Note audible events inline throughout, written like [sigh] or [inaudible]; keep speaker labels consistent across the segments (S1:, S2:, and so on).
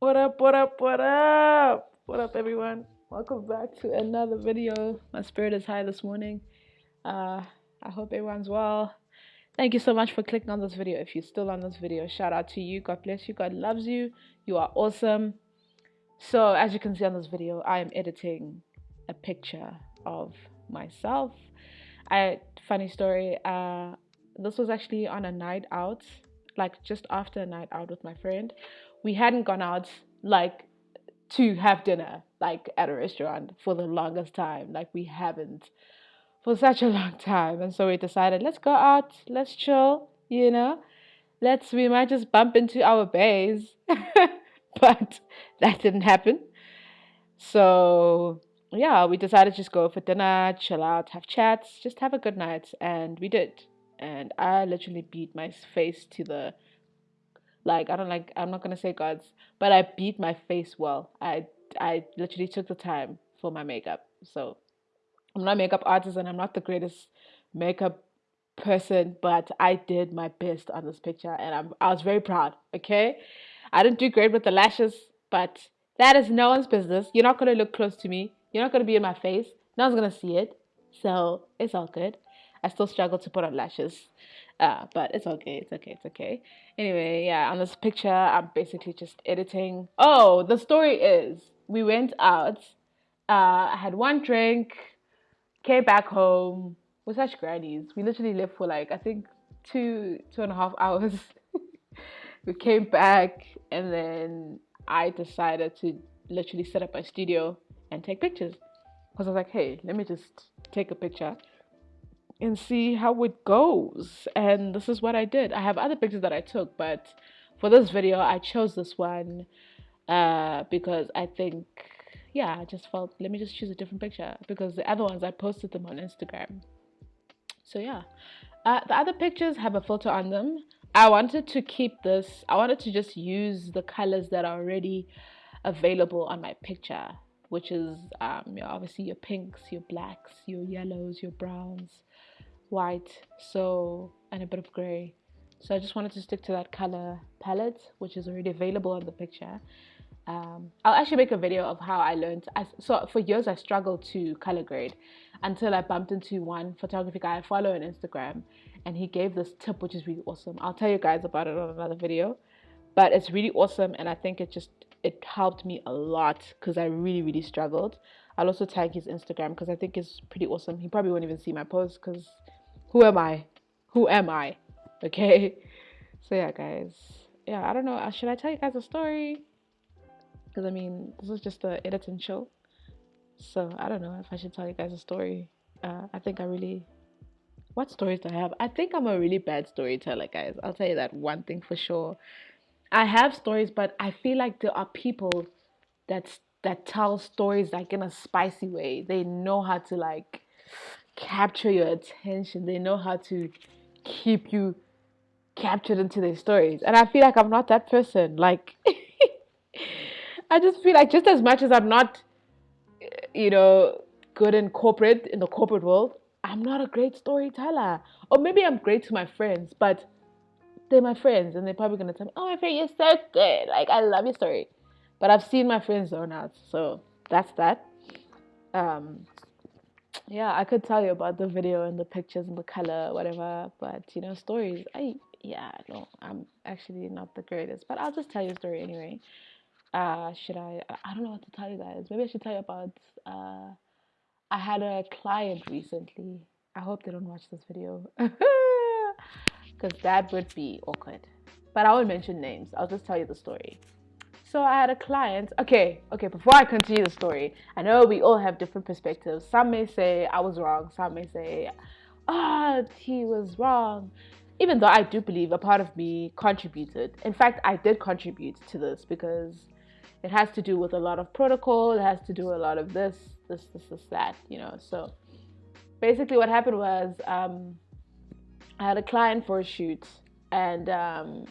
S1: What up, what up, what up? What up, everyone? Welcome back to another video. My spirit is high this morning. Uh, I hope everyone's well. Thank you so much for clicking on this video. If you're still on this video, shout out to you. God bless you. God loves you. You are awesome. So, as you can see on this video, I am editing a picture of myself. I funny story. Uh, this was actually on a night out, like just after a night out with my friend we hadn't gone out like to have dinner like at a restaurant for the longest time. Like we haven't for such a [laughs] long time. And so we decided let's go out. Let's chill you know? Let's we might just bump into our bays. [laughs] But that didn't happen. So yeah we decided just go for dinner chill out have chats just have a good night. And we did and i literally beat my face to the like I don't like I'm not gonna say gods, but I beat my face well. I I literally took the time for my makeup. So I'm not a makeup artist and I'm not the greatest makeup person, but I did my best on this picture and I'm I was very proud. Okay. I didn't do great with the lashes, but that is no one's business. You're not gonna look close to me. You're not gonna be in my face. No one's gonna see it. So it's all good. I still struggle to put on lashes. Uh, but it's okay, it's okay, it's okay. Anyway, yeah, on this picture, I'm basically just editing. Oh, the story is we went out, uh, I had one drink, came back home. We're such grannies. We literally lived for like, I think, two, two and a half [laughs] hours. we came back, and then I decided to literally set up my studio and take pictures. Because I was like, hey, let me just take a picture and see how it goes. And this is what I did. I have other pictures that I took, but for this video, I chose this one uh, because I think, yeah, I just felt, let me just choose a different picture because the other ones, I posted them on Instagram. So yeah, uh, the other pictures have a filter on them. I wanted to keep this, I wanted to just use the colors that are already available on my picture which is um, you know, obviously your pinks, your blacks, your yellows, your browns, white, so and a bit of grey. So I just wanted to stick to that color palette, which is already available in the picture. Um, I'll actually make a video of how I learned. I, so for years I struggled to color grade until I bumped into one photography guy I follow on Instagram, and he gave this tip, which is really awesome. I'll tell you guys about it on another video, but it's really awesome, and I think it just it helped me a lot because I really really struggled. I'll also tag his Instagram because I think it's pretty awesome. He probably won't even see my post because who am I? Who am I? [laughs] Okay. So yeah, guys. Yeah, I don't know. Uh, should I tell you guys a story? Because I mean, this is just a editing show. So I don't know if I should tell you guys a story. Uh, I think I really. What stories do I have? I think I'm a really bad storyteller, guys. I'll tell you that one thing for sure. I have stories, but I feel like there are people that that tell stories like in a spicy way. They know how to like capture your attention. They know how to keep you captured into their stories. And I feel like I'm not that person. Like, [laughs] I just feel like just as much as I'm not, eh, you know, good in corporate, in the corporate world, I'm not a great storyteller. Or maybe I'm great to my friends, but they're my friends and they're probably to tell me, oh, my friend, you're so good. Like, I love your story. But I've seen my friends zone out. So that's that. Um, yeah, I could tell you about the video and the pictures and the color, whatever, but you know, stories, I yeah, no, I'm actually not the greatest, but I'll just tell you a story anyway. Uh, should I? I don't know what to tell you guys. Maybe I should tell you about. Uh, I had a client recently. I hope they don't watch this video, [laughs] because that would be awkward. But I won't mention names. I'll just tell you the story. So I had a client. Okay, okay, before I continue the story, I know we all have different perspectives. Some may say I was wrong, some may say, ah, oh, he was wrong. Even though I do believe a part of me contributed. In fact, I did contribute to this because it has to do with a lot of protocol, it has to do a lot of this, this, this, this, that, you know. So basically, what happened was um, I had a client for a shoot and um,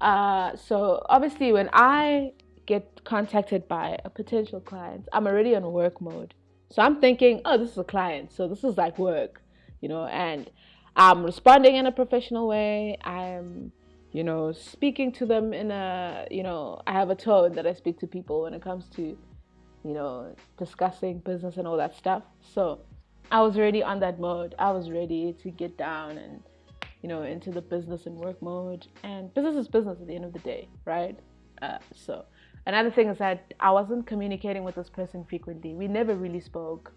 S1: uh, so obviously, when I get contacted by a potential client, I'm already on work mode. So I'm thinking, oh, this is a client, so this is like work, you know, and I'm responding in a professional way. I'm, you know, speaking to them in a, you know, I have a tone that I speak to people when it comes to, you know, discussing business and all that stuff. So I was already on that mode. I was ready to get down and, you know, into the business and work mode. And business is business at the end of the day, right? Uh, so another thing is that I wasn't communicating with this person frequently. We never really spoke.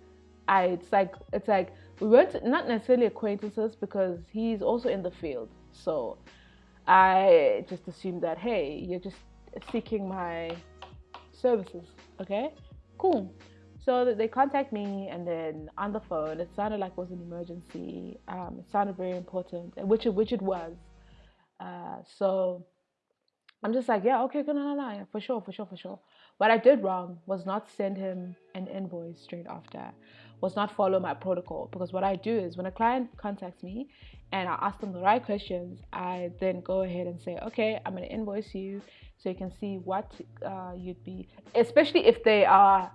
S1: I, it's like it's like we weren't not necessarily acquaintances because he's also in the field. So I just assumed that, hey, you're just seeking my services. Okay, cool. So they contact me, and then on the phone, it sounded like it was an emergency. Um, it sounded very important, which it, which it was. Uh, so I'm just like, yeah, okay, no, no, no, yeah, for sure, for sure, for sure. What I did wrong was not send him an invoice straight after, was not follow my protocol. Because what I do is when a client contacts me and I ask them the right questions, I then go ahead and say, okay, I'm going to invoice you so you can see what uh, you'd be, especially if they are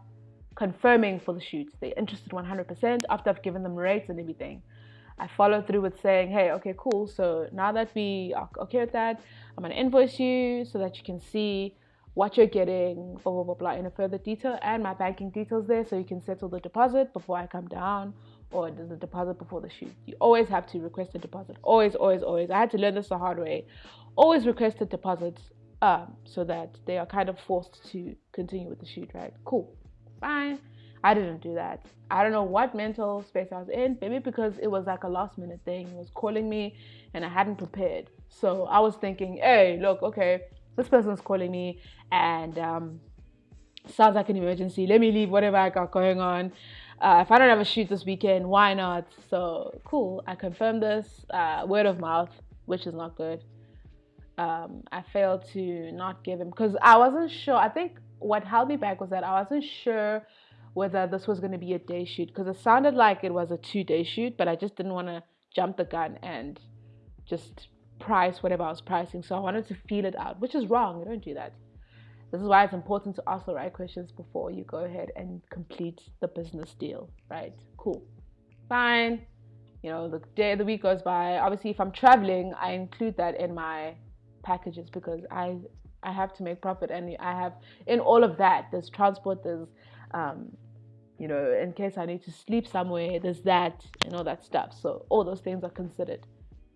S1: confirming for the shoot. They're interested 100% after I've given them rates and everything. I follow through with saying, hey, okay, cool. So now that we are okay with that, I'm going to invoice you so that you can see what you're getting, blah, blah, blah, blah, in a further detail and my banking details there so you can settle the deposit before I come down or the deposit before the shoot. You always have to request a deposit. Always, always, always. I had to learn this the hard way. Always request a deposit um, so that they are kind of forced to continue with the shoot, right? Cool. Fine. I didn't do that. I don't know what mental space I was in. Maybe because it was like a last minute thing. It was calling me and I hadn't prepared. So I was thinking, hey, look, okay, this person's calling me and um, sounds like an emergency. Let me leave whatever I got going on uh, if I don't have a shoot this weekend, why not? So cool. I confirmed this uh, word of mouth, which is not good. Um, I failed to not give him because I wasn't sure. I think what held me back was that I wasn't sure whether this was going to be a day shoot because it sounded like it was a two day shoot, but I just didn't want to jump the gun and just price whatever I was pricing. So I wanted to feel it out, which is wrong. You don't do that. This is why it's important to ask the right questions before you go ahead and complete the business deal, right? Cool. Fine. You know, the day of the week goes by. Obviously, if I'm traveling, I include that in my packages because I I have to make profit and I have in all of that there's transport, there's um, you know, in case I need to sleep somewhere, there's that and all that stuff. So all those things are considered.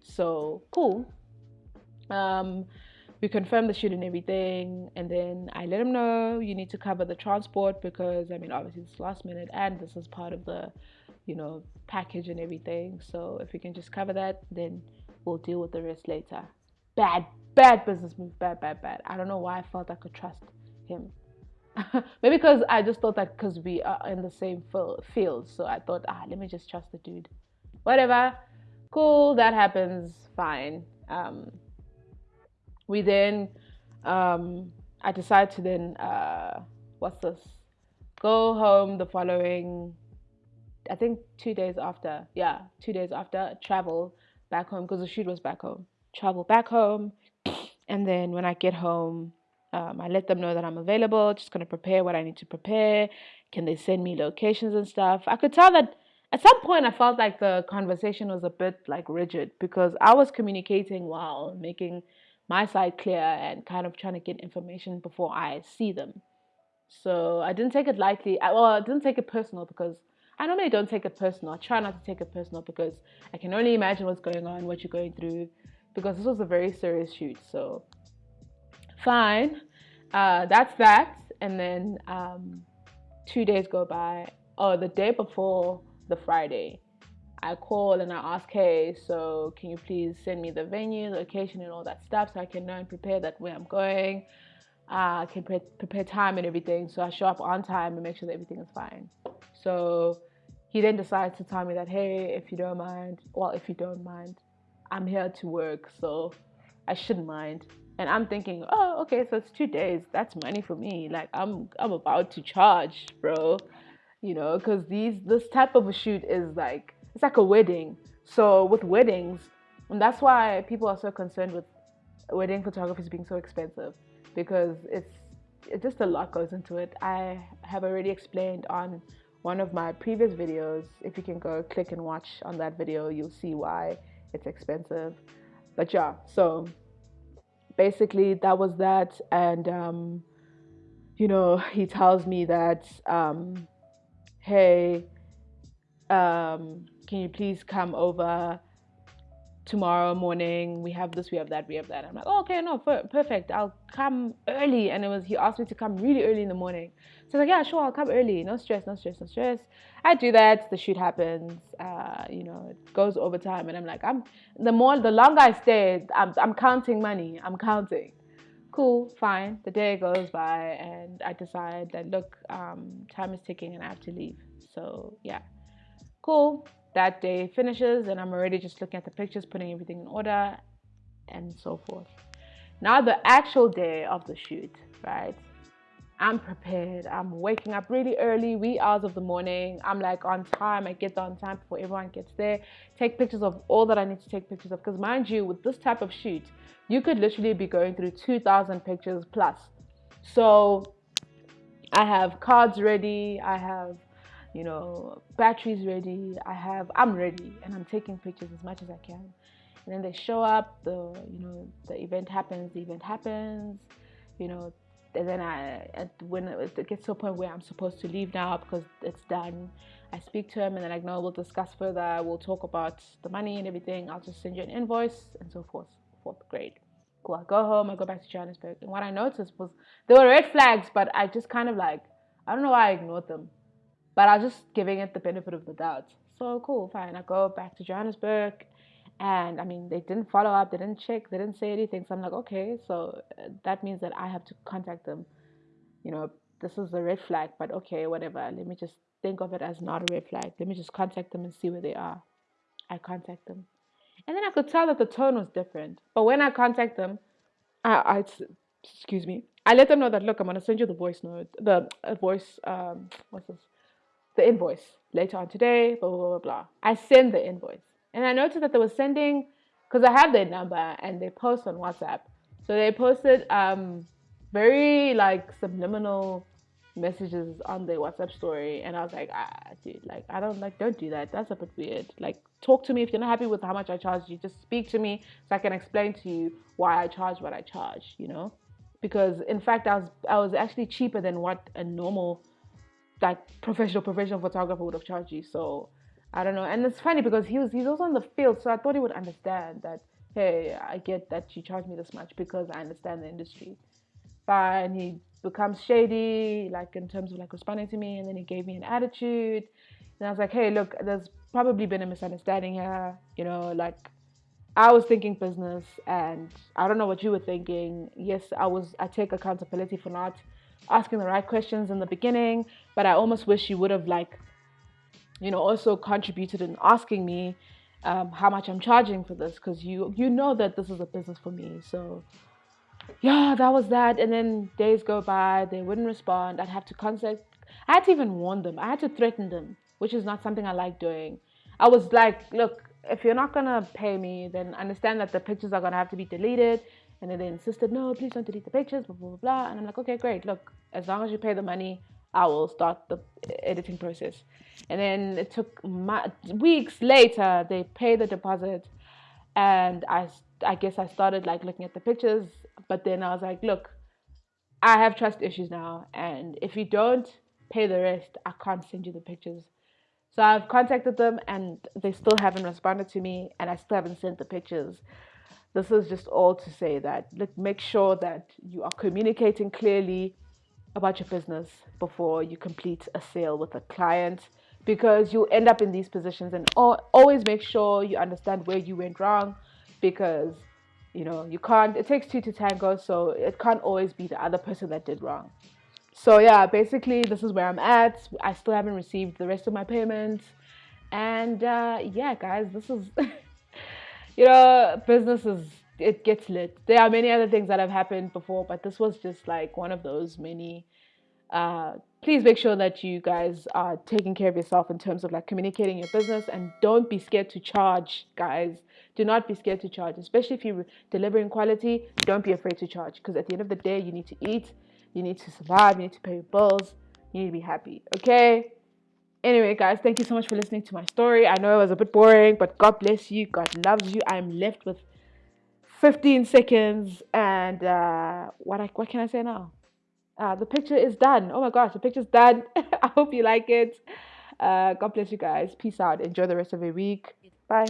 S1: So cool. Um, we confirmed the shoot and everything and then i let him know you need to cover the transport because i mean obviously it's last minute and this is part of the you know package and everything so if we can just cover that then we'll deal with the rest later bad bad business move bad bad bad i don't know why i felt i could trust him [laughs] maybe because i just thought that because we are in the same field so i thought ah let me just trust the dude whatever cool that happens fine um we then um, I decided to then uh, what's this? Go home the following I think two days after. Yeah, two days after travel back home because the shoot was back home. Travel back home, and then when I get home, um, I let them know that I'm available. Just gonna prepare what I need to prepare. Can they send me locations and stuff? I could tell that at some point I felt like the conversation was a bit like rigid because I was communicating while making my side clear and kind of trying to get information before I see them. So I didn't take it lightly. I, well, I didn't take it personal because I normally don't take it personal. I try not to take it personal because I can only imagine what's going on, what you're going through, because this was a very serious shoot. So fine, uh, that's that. And then um, two days go by. Oh, the day before the Friday, I call and I ask, hey, so can you please send me the venue, location, and all that stuff so I can know and prepare that where I'm going. Uh, I can pre- prepare time and everything. So I show up on time and make sure that everything is fine. So he then decides to tell me that, hey, if you don't mind, well, if you don't mind, I'm here to work, so I shouldn't mind. And I'm thinking, oh, okay, so it's two days. That's money for me. Like I'm, I'm about to charge, bro. You know, because these, this type of a shoot is like it's like a wedding. So with weddings, and that's why people are so concerned with wedding photography being so expensive because it's it just a lot goes into it. I have already explained on one of my previous videos. If you can go click and watch on that video, you'll see why it's expensive. But yeah, so basically that was that and um, you know he tells me that um, hey um, can you please come over tomorrow morning we have this we have that we have that. I'm like oh, okay no perfect. I'll come early. And it was he asked me to come really early in the morning. So I was like yeah sure i'll come early. No stress no stress no stress. I do that. The shoot happens. Uh, you know it goes over time and i'm like i'm the more the longer i stay i'm, I'm counting money. I'm counting. Cool fine. The day goes by and i decide that look um, time is ticking and i have to leave. So yeah. Cool that day finishes and I'm already just looking at the pictures, putting everything in order and so forth. Now the actual day of the shoot, right? I'm prepared. I'm waking up really early, wee hours of the morning. I'm like on time. I get there on time before everyone gets there. Take pictures of all that I need to take pictures of. Because mind you, with this type of shoot, you could literally be going through 2,000 pictures plus. So I have cards ready. I have you know, batteries ready. I have, I'm ready, and I'm taking pictures as much as I can. And then they show up. The, you know, the event happens. The event happens. You know, and then I, when it gets to a point where I'm supposed to leave now because it's done, I speak to him, and then I know we'll discuss further. We'll talk about the money and everything. I'll just send you an invoice and so forth. Fourth grade. Cool. I go home. I go back to Johannesburg, and what I noticed was there were red flags, but I just kind of like I don't know why I ignored them but I was just giving it the benefit of the doubt. So cool, fine. I go back to Johannesburg, and I mean, they didn't follow up, they didn't check, they didn't say anything. So I'm like, okay, so uh, that means that I have to contact them. You know, this is a red flag, but okay, whatever. Let me just think of it as not a red flag. Let me just contact them and see where they are. I contact them. And then I could tell that the tone was different. But when I contact them, I, I excuse me, I let them know that look, I'm gonna send you the voice note, the uh, voice, um, what's this? The invoice later on today, blah, blah, blah, blah. I send the invoice. And I noticed that they were sending, because I have their number and they post on WhatsApp. So they posted um, very like subliminal messages on their WhatsApp story. And I was like, ah, dude, like, I don't like, don't do that. That's a bit weird. Like, talk to me. If you're not happy with how much I charge you, just speak to me so I can explain to you why I charge what I charge, you know? Because in fact, I was, I was actually cheaper than what a normal like professional professional photographer would have charged you. So I don't know. And it's funny because he was he's also in the field, so I thought he would understand that. Hey, I get that you charge me this much because I understand the industry. But he becomes shady, like in terms of like responding to me, and then he gave me an attitude. And I was like, hey, look, there's probably been a misunderstanding here. You know, like I was thinking business, and I don't know what you were thinking. Yes, I was. I take accountability for not asking the right questions in the beginning, but I almost wish you would have like, you know, also contributed in asking me um, how much I'm charging for this because you you know that this is a business for me. So yeah, that was that. And then days go by, they wouldn't respond. I'd have to contact. I had to even warn them. I had to threaten them, which is not something I like doing. I was like, look, if you're not gonna pay me, then understand that the pictures are gonna have to be deleted and then they insisted, no, please don't delete the pictures, blah, blah, blah, blah. And I'm like, okay, great. Look, as long as you pay the money, I will start the editing process. And then it took my, weeks later, they paid the deposit. And I, I guess I started like looking at the pictures. But then I was like, look, I have trust issues now. And if you don't pay the rest, I can't send you the pictures. So I've contacted them and they still haven't responded to me and I still haven't sent the pictures this is just all to say that let make sure that you are communicating clearly about your business before you complete a sale with a client because you'll end up in these positions. And always make sure you understand where you went wrong because you know you can't it takes two to tango so it can't always be the other person that did wrong. So yeah basically this is where i'm at. I still haven't received the rest of my payments. And uh, yeah guys this is [laughs] you know, businesses it gets lit. There are many other things that have happened before, but this was just like one of those many. Uh, please make sure that you guys are taking care of yourself in terms of like communicating your business and don't be scared to charge, guys. Do not be scared to charge, especially if you're delivering quality. Don't be afraid to charge because at the end of the day, you need to eat, you need to survive, you need to pay your bills, you need to be happy. Okay. Anyway, guys, thank you so much for listening to my story. I know it was a bit boring, but God bless you. God loves you. I'm left with 15 seconds and uh, what I, what can I say now? Uh, the picture is done. Oh my gosh, the picture's done. [laughs] I hope you like it. Uh, God bless you guys. Peace out. Enjoy the rest of your week. Bye.